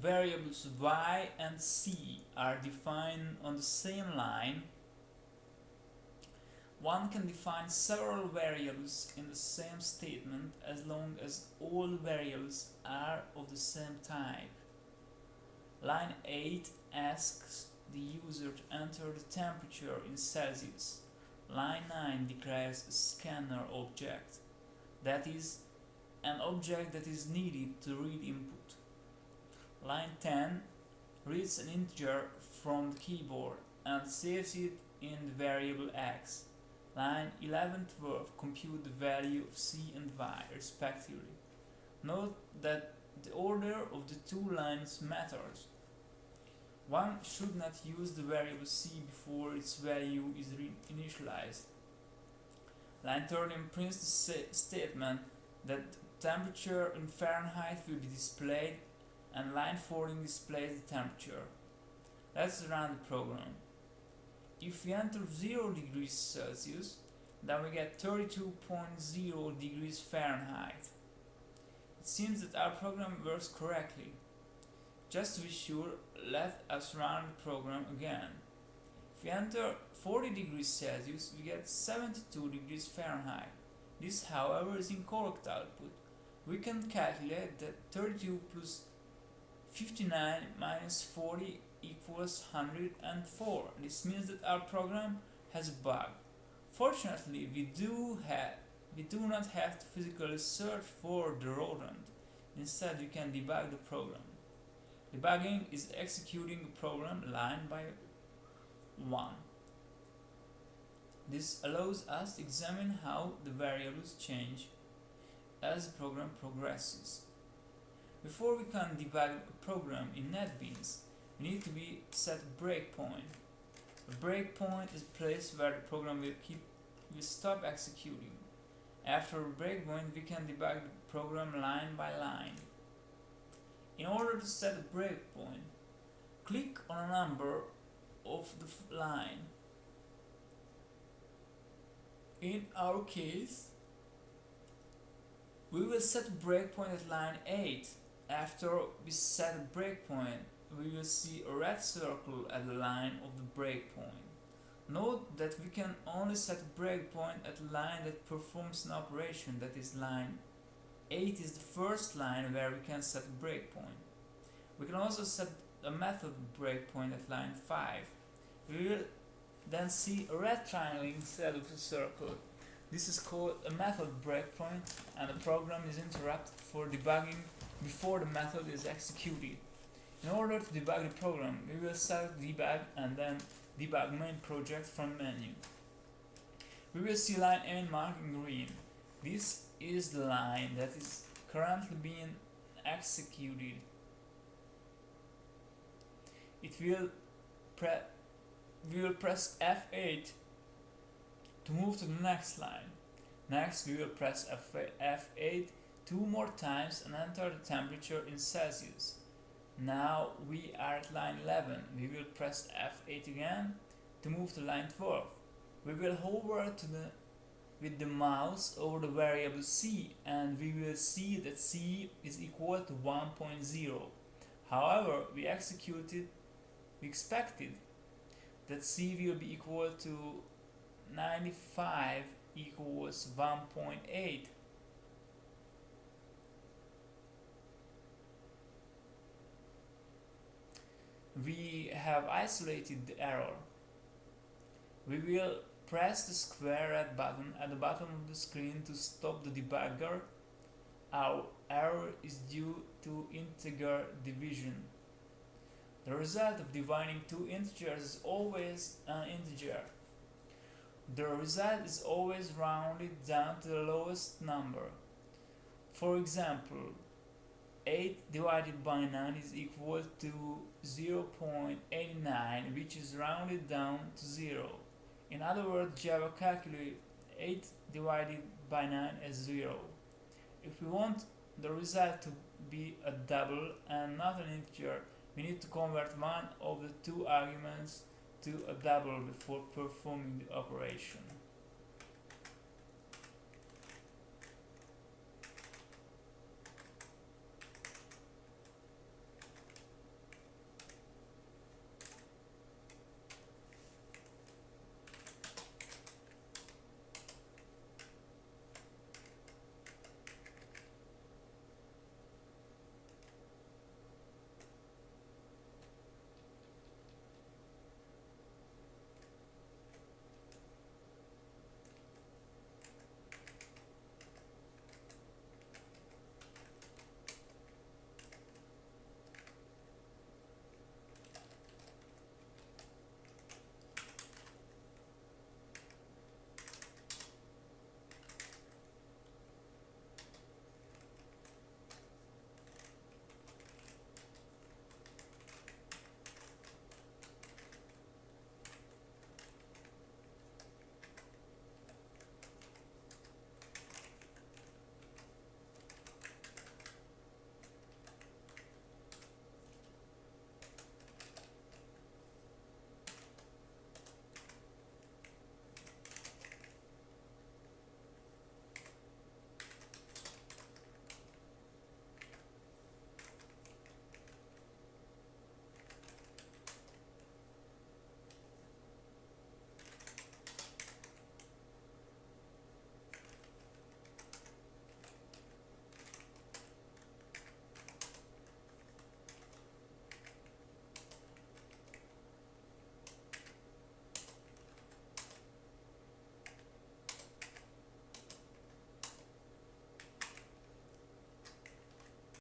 variables y and c are defined on the same line, one can define several variables in the same statement as long as all variables are of the same type. Line 8 asks the user to enter the temperature in Celsius. Line 9 declares a scanner object, that is, an object that is needed to read input. Line 10 reads an integer from the keyboard and saves it in the variable x. Line 11 12 compute the value of c and y respectively. Note that the order of the two lines matters. One should not use the variable c before its value is initialized. Line 13 prints the statement that the temperature in Fahrenheit will be displayed and line 14 displays the temperature. Let's run the program. If we enter 0 degrees Celsius, then we get 32.0 degrees Fahrenheit. It seems that our program works correctly. Just to be sure, let us run the program again. If we enter 40 degrees Celsius, we get 72 degrees Fahrenheit. This, however, is incorrect output. We can calculate that 32 plus 59 minus 40 equals 104. This means that our program has a bug. Fortunately, we do have we do not have to physically search for the rodent. Instead, we can debug the program. Debugging is executing a program line by one. This allows us to examine how the variables change as the program progresses. Before we can debug a program in NetBeans, we need to be set a breakpoint. A breakpoint is a place where the program will keep will stop executing. After a breakpoint, we can debug the program line by line. In order to set a breakpoint, click on a number of the line. In our case, we will set breakpoint at line 8 after we set a breakpoint, we will see a red circle at the line of the breakpoint. Note that we can only set a breakpoint at a line that performs an operation, that is line 8 is the first line where we can set a breakpoint. We can also set a method breakpoint at line 5. We will then see a red triangle instead of a circle. This is called a method breakpoint and the program is interrupted for debugging before the method is executed. In order to debug the program, we will select debug and then debug main project from menu. We will see line n marked in green. This is the line that is currently being executed. It will we will press F8 to move to the next line. Next we will press F8 two more times and enter the temperature in Celsius. Now we are at line 11. We will press F8 again to move to line 12. We will hover to the with the mouse over the variable c and we will see that c is equal to 1.0. However, we executed, we expected that c will be equal to 95 equals 1.8 we have isolated the error. We will press the square red button at the bottom of the screen to stop the debugger. Our error is due to integer division. The result of dividing two integers is always an integer. The result is always rounded down to the lowest number. For example, 8 divided by 9 is equal to 0.89 which is rounded down to 0. In other words, Java calculates 8 divided by 9 as 0. If we want the result to be a double and not an integer, we need to convert one of the two arguments to a double before performing the operation.